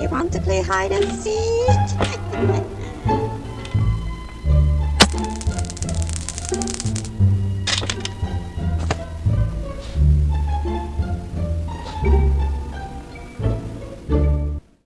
You want to play hide and seek?